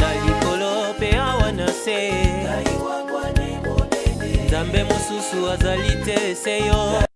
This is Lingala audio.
na likolo mpe awa na se nzambe mosusu azali te eseyo